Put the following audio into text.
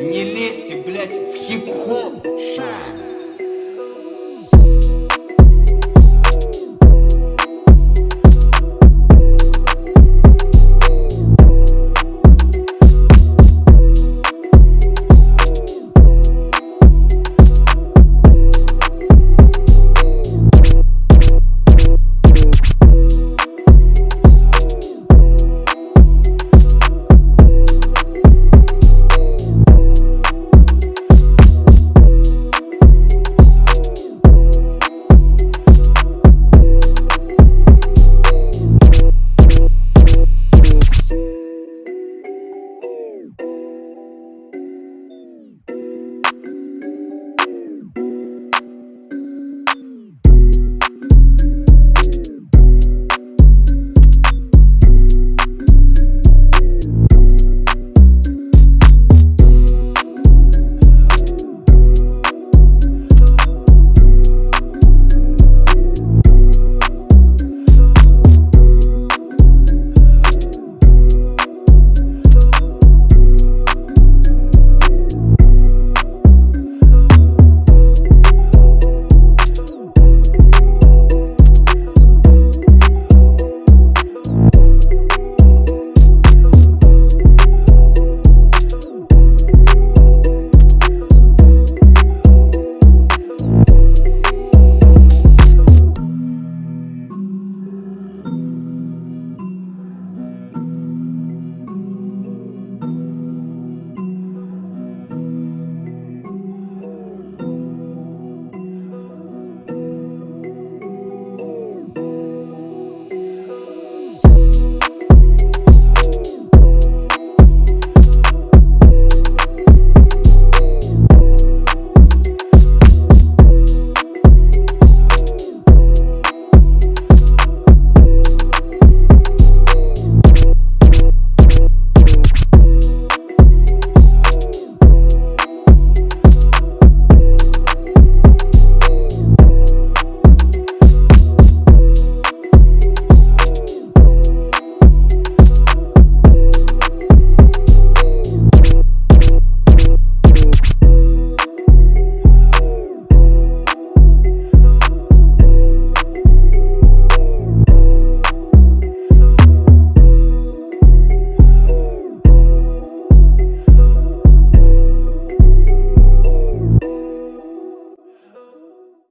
Не лезьте, блядь, в хип-хоп.